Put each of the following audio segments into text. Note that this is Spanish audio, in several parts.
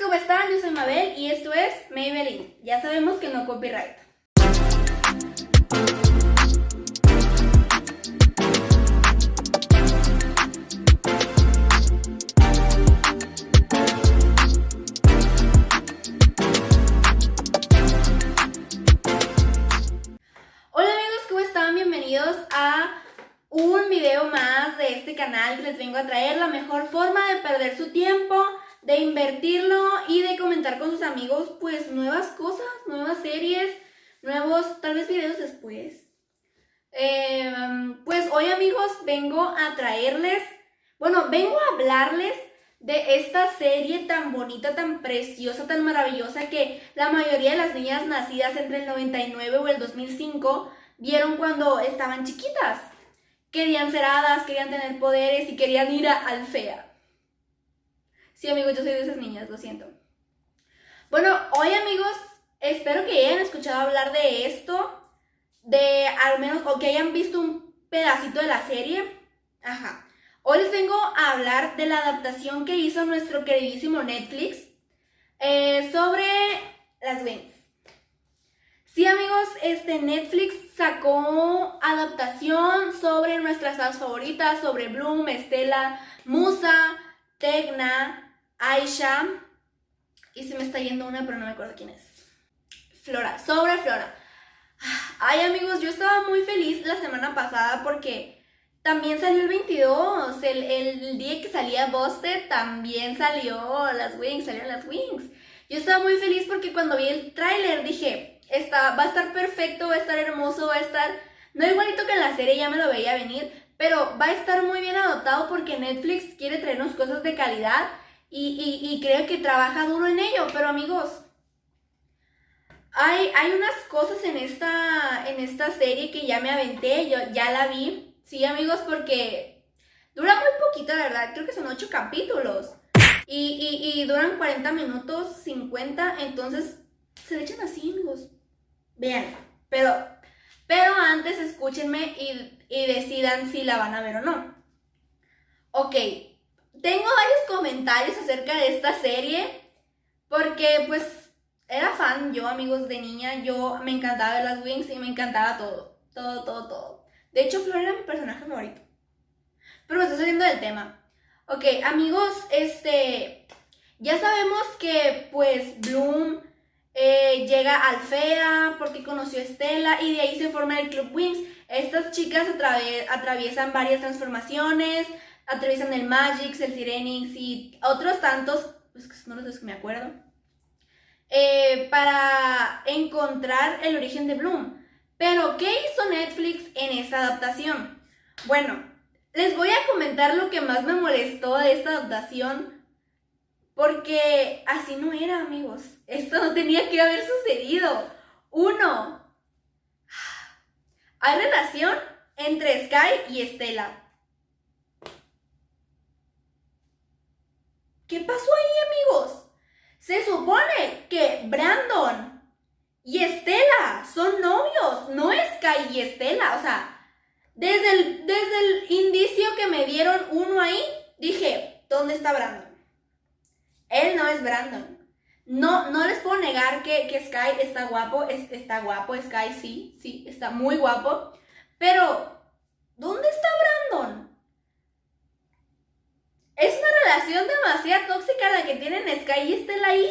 ¿cómo están? Yo soy Mabel y esto es Maybelline. Ya sabemos que no copyright. Hola amigos, ¿cómo están? Bienvenidos a un video más de este canal les vengo a traer la mejor forma de perder su tiempo de invertirlo y de comentar con sus amigos pues nuevas cosas, nuevas series, nuevos tal vez videos después. Em, pues hoy amigos vengo a traerles, bueno, vengo a hablarles de esta serie tan bonita, tan preciosa, tan maravillosa que la mayoría de las niñas nacidas entre el 99 o el 2005 vieron cuando estaban chiquitas. Querían ser hadas, querían tener poderes y querían ir a Alfea. Sí, amigos, yo soy de esas niñas, lo siento. Bueno, hoy, amigos, espero que hayan escuchado hablar de esto, de al menos, o que hayan visto un pedacito de la serie. Ajá. Hoy les vengo a hablar de la adaptación que hizo nuestro queridísimo Netflix eh, sobre las Wings. Sí, amigos, este Netflix sacó adaptación sobre nuestras hadas favoritas, sobre Bloom, Estela, Musa, Tegna, Aisha. Y se me está yendo una, pero no me acuerdo quién es. Flora, sobre Flora. Ay, amigos, yo estaba muy feliz la semana pasada porque también salió el 22. El, día que salía Buster también salió las Wings, salieron las Wings. Yo estaba muy feliz porque cuando vi el tráiler dije, está, va a estar perfecto, va a estar hermoso, va a estar... No igualito que en la serie, ya me lo veía venir, pero va a estar muy bien adoptado porque Netflix quiere traernos cosas de calidad y, creo que trabaja duro en ello, pero amigos, hay, hay unas cosas en esta, en esta serie que ya me aventé, yo ya la vi, sí amigos, porque dura muy poquito, la verdad, creo que son 8 capítulos y, y, duran 40 minutos, 50, entonces se le echan así amigos, vean, pero, pero antes escúchenme y, y decidan si la van a ver o no. Ok, tengo varios comentarios acerca de esta serie porque pues era fan yo, amigos de niña, yo me encantaba ver las Wings y me encantaba todo, todo, todo, todo. De hecho, Flor era mi personaje favorito. Pero me estoy saliendo del tema. Ok, amigos, este, ya sabemos que pues Bloom eh, llega al FEA porque conoció a Estela y de ahí se forma el Club Wings. Estas chicas atraviesan varias transformaciones, atraviesan el Magix, el Sirenix y otros tantos, pues son los que me acuerdo, eh, para encontrar el origen de Bloom. Pero, ¿qué hizo Netflix en esa adaptación? Bueno, les voy a comentar lo que más me molestó de esta adaptación, porque así no era, amigos. Esto no tenía que haber sucedido. Uno, hay relación entre Sky y Estela. ¿Qué pasó ahí, amigos? Se supone que Brandon y Estela son novios, no Sky y Estela. O sea, desde el, desde el indicio que me dieron uno ahí, dije, ¿dónde está Brandon? Él no es Brandon. No, no les puedo negar que, Sky está guapo, está guapo, Sky sí, sí, está muy guapo. Pero, ¿dónde está Brandon? Es una relación demasiado tóxica la que tienen Sky y Estela ahí,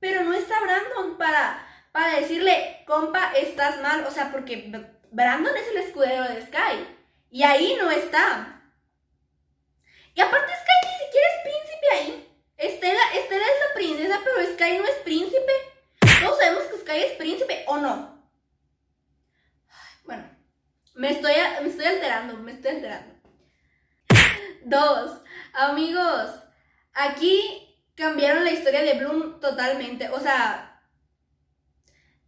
pero no está Brandon para, para decirle, compa, estás mal. O sea, porque Brandon es el escudero de Sky y ahí no está. Y aparte Sky ni siquiera es príncipe ahí. Estela, es la princesa, pero Sky no es príncipe. Todos sabemos que Sky es príncipe, ¿o no? Bueno, me estoy, me estoy alterando, me estoy alterando. Dos, amigos, aquí cambiaron la historia de Bloom totalmente. O sea,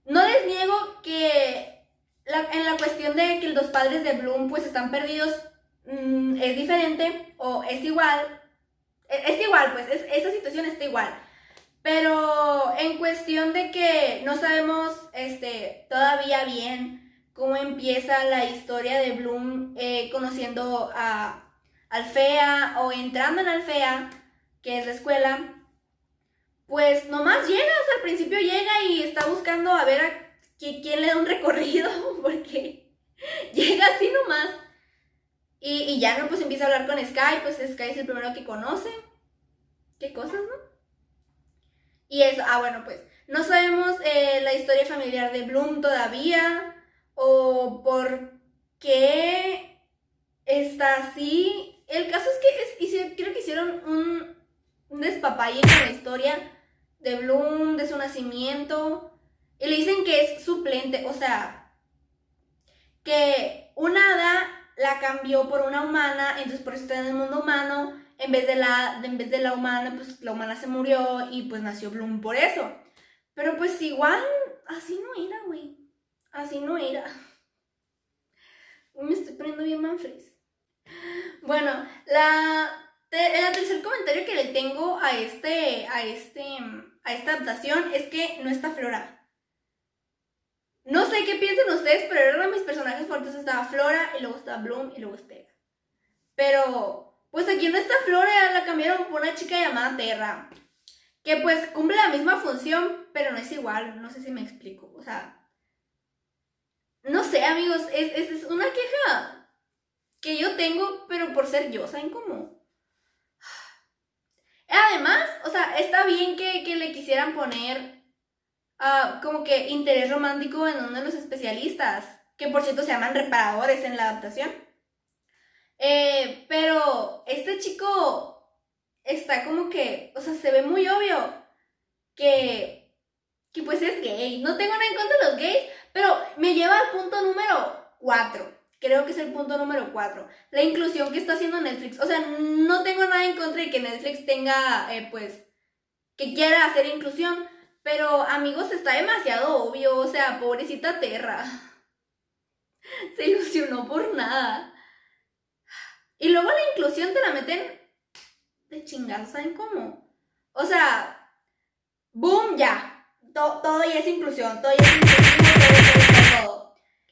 no les niego que en la cuestión de que los padres de Bloom pues están perdidos mm, es diferente o es igual. E, es, igual, pues, esa situación está igual. Pero en cuestión de que no sabemos este, todavía bien cómo empieza la historia de Bloom eh, conociendo a Alfea o entrando en Alfea, que es la escuela, pues nomás llega, o sea, al principio llega y está buscando a ver a quién le da un recorrido, porque llega así nomás. Y, y, ya no, pues empieza a hablar con Sky, pues Sky es el primero que conoce. ¿Qué cosas, no? Y eso, ah, bueno, pues no sabemos eh, la historia familiar de Bloom todavía, o por qué está así. El caso es que es, creo que hicieron un, un despapalle con la historia de Bloom, de su nacimiento. Y le dicen que es suplente, o sea, que una hada la cambió por una humana, entonces por eso está en el mundo humano. En vez de la, en vez de la humana, pues la humana se murió y pues nació Bloom por eso. Pero pues igual, así no era, güey. Así no era. Me estoy poniendo bien Manfred. Bueno, la, el tercer comentario que le tengo a este, a este, a esta adaptación es que no está Flora. No sé qué piensan ustedes, pero eran mis personajes fuertes. Estaba Flora, y luego estaba Bloom, y luego Stella. Pero, pues aquí no está Flora, la cambiaron por una chica llamada Terra. Que pues cumple la misma función, pero no es igual. No sé si me explico. O sea, no sé, amigos, es, es una queja que yo tengo, pero por ser yo, ¿saben cómo? Además, o sea, está bien que, le quisieran poner uh, como que interés romántico en uno de los especialistas, que por cierto se llaman reparadores en la adaptación. Eh, pero este chico está como que, o sea, se ve muy obvio que, que pues es gay. No tengo nada en contra de los gays, pero me lleva al punto número 4. Creo que es el punto número 4. La inclusión que está haciendo Netflix. O sea, no tengo nada en contra de que Netflix tenga, eh, pues, que quiera hacer inclusión. Pero, amigos, está demasiado obvio. O sea, pobrecita Terra. Se ilusionó por nada. Y luego la inclusión te la meten de chingar, ¿saben cómo? O sea, boom, ya. todo ya es inclusión, todo ya es inclusión,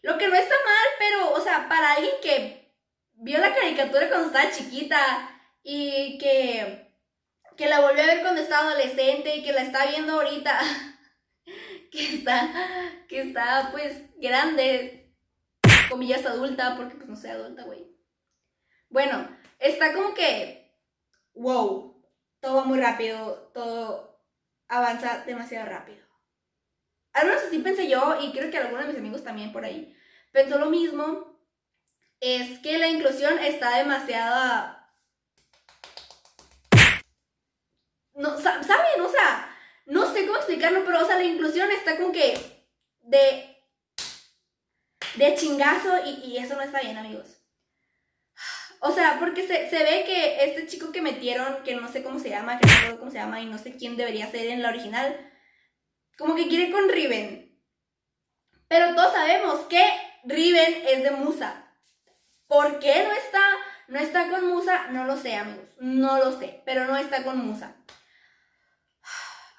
Lo que no está mal, pero, o sea, para alguien que vio la caricatura cuando estaba chiquita y que, que la volvió a ver cuando estaba adolescente y que la está viendo ahorita, que está, que está, pues, grande, comillas adulta, porque pues no soy adulta, güey. Bueno, está como que wow, todo va muy rápido, todo avanza demasiado rápido. Al menos así pensé yo, y creo que algunos de mis amigos también por ahí pensó lo mismo, es que la inclusión está demasiado... No, ¿Saben? O sea, no sé cómo explicarlo, pero o sea, la inclusión está como que de... De chingazo y, y eso no está bien, amigos. O sea, porque se, ve que este chico que metieron, que no sé cómo se llama, que no sé cómo se llama y no sé quién debería ser en la original, como que quiere con Riven. Pero todos sabemos que Riven es de Musa. ¿Por qué no está, no está con Musa? No lo sé, amigos. No lo sé, pero no está con Musa.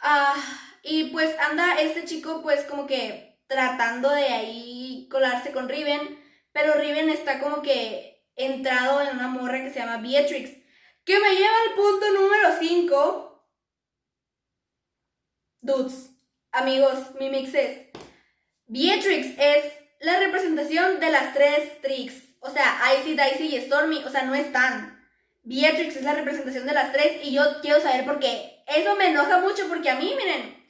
Ah, y pues anda este chico pues como que tratando de ahí colarse con Riven, pero Riven está como que entrado en una morra que se llama Beatrix, que me lleva al punto número 5. Dudes, amigos, mi mix es. Beatrix es la representación de las tres Tricks. O sea, Icy, Dicey y Stormy, o sea, no están. Beatrix es la representación de las tres y yo quiero saber por qué. Eso me enoja mucho porque a mí, miren,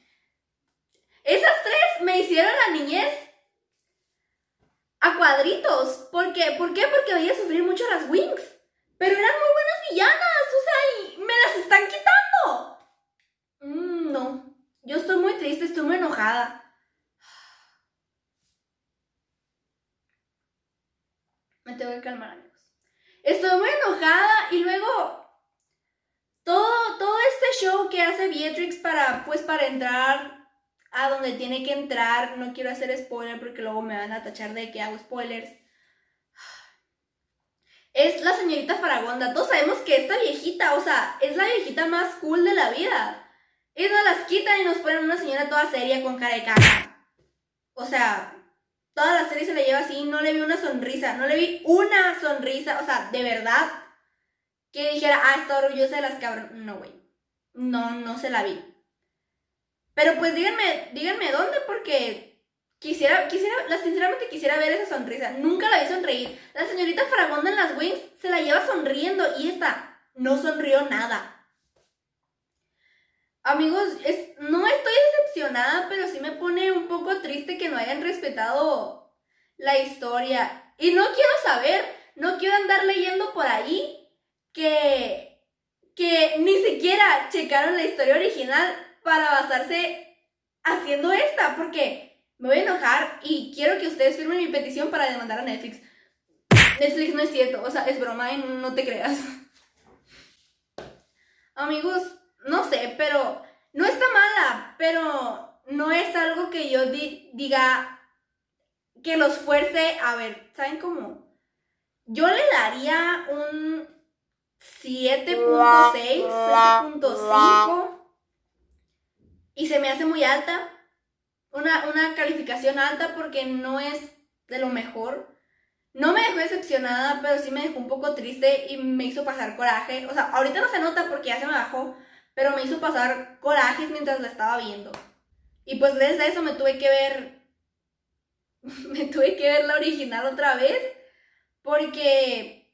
esas tres me hicieron la niñez a cuadritos. ¿Por qué? ¿Por qué? Porque veía sufrir mucho las Wings. Pero eran muy buenas villanas, o sea, y me las están quitando. Mm, no, yo estoy muy triste, Me tengo que calmar, amigos. Estoy muy enojada y luego todo, todo este show que hace Beatrix para, pues, para entrar a donde tiene que entrar. No quiero hacer spoiler porque luego me van a tachar de que hago spoilers. Es la señorita Faragonda. Todos sabemos que esta viejita, o sea, es la viejita más cool de la vida. Y nos las quitan y nos ponen una señora toda seria con cara de caja. O sea, toda la serie se la lleva así. No le vi una sonrisa. No le vi una sonrisa. O sea, de verdad. Que dijera, ah, está orgullosa de las cabronas. No, güey. No, no se la vi. Pero pues díganme, díganme dónde porque quisiera, quisiera, sinceramente quisiera ver esa sonrisa. Nunca la vi sonreír. La señorita Fragonda en las Wings se la lleva sonriendo y esta no sonrió nada. Amigos, no estoy decepcionada, pero sí me pone un poco triste que no hayan respetado la historia. Y no quiero saber, no quiero andar leyendo por ahí que, que ni siquiera checaron la historia original para basarse haciendo esta, porque me voy a enojar y quiero que ustedes firmen mi petición para demandar a Netflix. Netflix no es cierto, o sea, es broma y no te creas. Amigos, no sé, pero no está mala, pero no es algo que yo diga que los fuerce. A ver, ¿saben cómo? Yo le daría un 7.6, 7.5 y se me hace muy alta. Una, una calificación alta porque no es de lo mejor. No me dejó decepcionada, pero sí me dejó un poco triste y me hizo pasar coraje. O sea, ahorita no se nota porque ya se me bajó, pero me hizo pasar corajes mientras la estaba viendo. Y pues desde eso me tuve que ver, me tuve que ver la original otra vez, porque,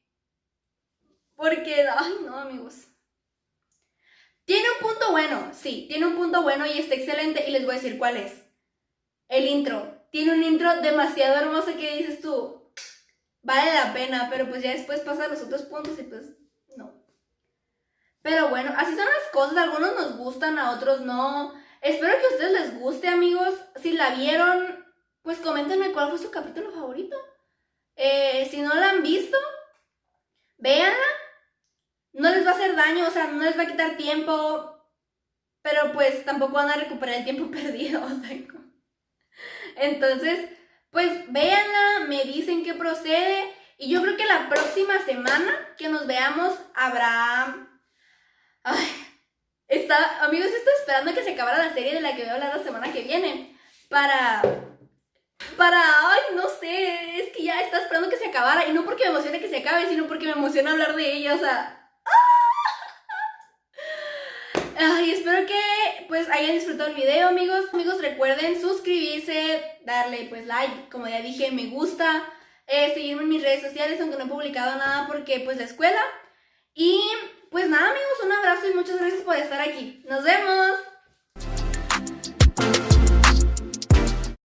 porque, ay no amigos. Tiene un punto bueno, sí, tiene un punto bueno y está excelente y les voy a decir cuál es. El intro. Tiene un intro demasiado hermoso que dices tú, vale la pena, pero pues ya después pasa los otros puntos y pues pero bueno, así son las cosas. algunos nos gustan, a otros no. Espero que a ustedes les guste, amigos. Si la vieron, pues coméntenme cuál fue su capítulo favorito. Eh, si no la han visto, véanla. No les va a hacer daño, o sea, no les va a quitar tiempo. Pero pues tampoco van a recuperar el tiempo perdido. Entonces, pues véanla, me dicen qué procede. Y yo creo que la próxima semana que nos veamos habrá Está, amigos, estoy esperando que se acabara la serie de la que voy a hablar la semana que viene. Para. Para. Ay, no sé. Es que ya está esperando que se acabara. Y no porque me emocione que se acabe, sino porque me emociona hablar de ella. O sea. Ay, espero que pues hayan disfrutado el video, amigos. Amigos, recuerden suscribirse, darle pues like, como ya dije, me gusta, eh, seguirme en mis redes sociales, aunque no he publicado nada porque pues la escuela. Y pues nada amigos, un abrazo y muchas gracias por estar aquí. Nos vemos.